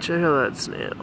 check out that snail.